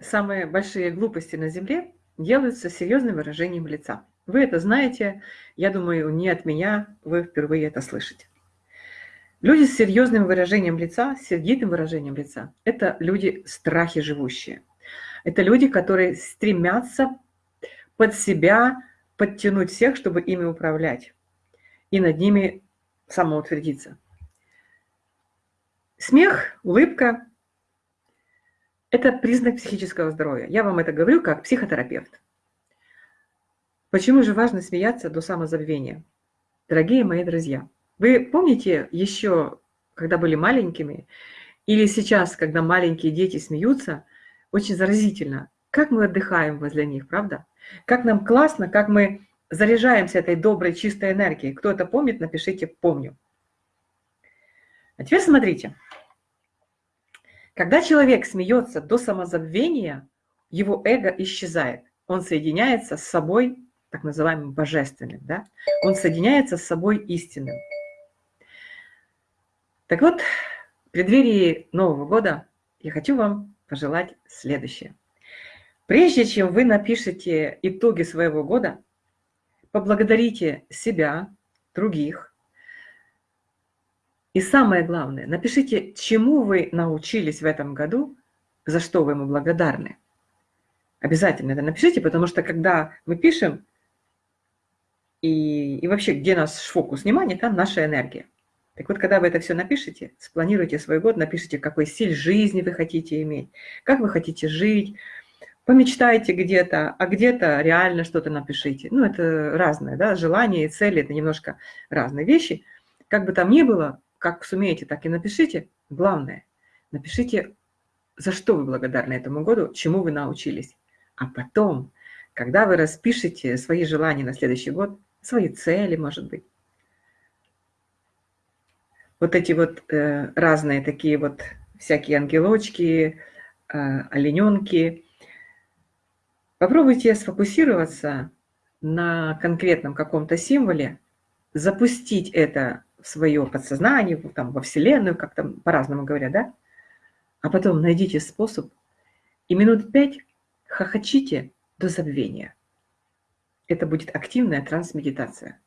самые большие глупости на Земле делаются серьезным выражением лица. Вы это знаете, я думаю, не от меня, вы впервые это слышите. Люди с серьезным выражением лица, с сердитым выражением лица – это люди страхи живущие. Это люди, которые стремятся под себя подтянуть всех, чтобы ими управлять, и над ними самоутвердиться. Смех, улыбка – это признак психического здоровья. Я вам это говорю как психотерапевт. Почему же важно смеяться до самозабвения? Дорогие мои друзья, вы помните еще, когда были маленькими, или сейчас, когда маленькие дети смеются, очень заразительно, как мы отдыхаем возле них, правда? Как нам классно, как мы заряжаемся этой доброй, чистой энергией. Кто это помнит, напишите «помню». А теперь смотрите. Когда человек смеется до самозабвения, его эго исчезает. Он соединяется с собой, так называемым божественным. Да? Он соединяется с собой истинным. Так вот, в преддверии Нового года я хочу вам пожелать следующее. Прежде чем вы напишете итоги своего года, поблагодарите себя, других. И самое главное, напишите, чему вы научились в этом году, за что вы ему благодарны. Обязательно это напишите, потому что когда мы пишем, и, и вообще, где наш фокус внимания, там наша энергия. Так вот, когда вы это все напишите, спланируйте свой год, напишите, какой стиль жизни вы хотите иметь, как вы хотите жить, помечтайте где-то, а где-то реально что-то напишите. Ну, это разное, да, желания и цели – это немножко разные вещи. Как бы там ни было, как сумеете, так и напишите. Главное, напишите, за что вы благодарны этому году, чему вы научились. А потом, когда вы распишете свои желания на следующий год, свои цели, может быть, вот эти вот э, разные такие вот всякие ангелочки, э, олененки. Попробуйте сфокусироваться на конкретном каком-то символе, запустить это свое подсознание, там, во Вселенную, как там по-разному говорят, да? А потом найдите способ и минут пять хохочите до забвения. Это будет активная трансмедитация.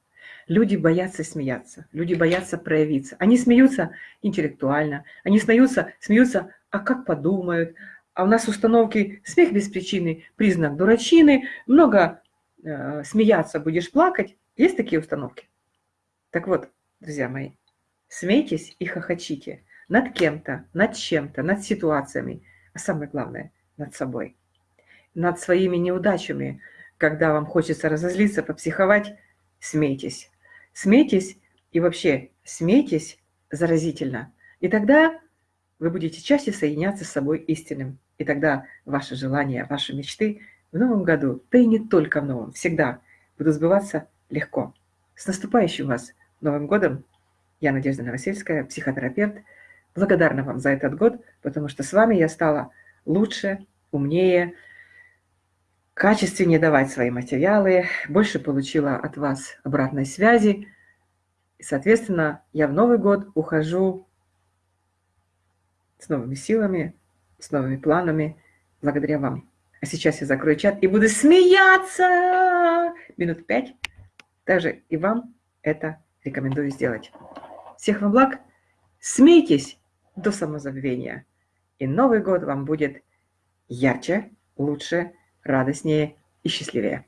Люди боятся смеяться, люди боятся проявиться. Они смеются интеллектуально, они смеются, смеются, а как подумают. А у нас установки смех без причины, признак дурачины, много э, смеяться будешь плакать. Есть такие установки? Так вот, друзья мои, смейтесь и хохочите над кем-то, над чем-то, над ситуациями, а самое главное, над собой. Над своими неудачами, когда вам хочется разозлиться, попсиховать, смейтесь. Смейтесь и вообще смейтесь заразительно. И тогда вы будете чаще соединяться с собой истинным. И тогда ваши желания, ваши мечты в новом году, да и не только в новом, всегда будут сбываться легко. С наступающим вас Новым годом! Я Надежда Новосельская, психотерапевт. Благодарна вам за этот год, потому что с вами я стала лучше, умнее, качественнее давать свои материалы, больше получила от вас обратной связи. И, соответственно, я в Новый год ухожу с новыми силами, с новыми планами, благодаря вам. А сейчас я закрою чат и буду смеяться минут пять. Также и вам это рекомендую сделать. Всех вам благ. Смейтесь до самозабвения. И Новый год вам будет ярче, лучше, радостнее и счастливее.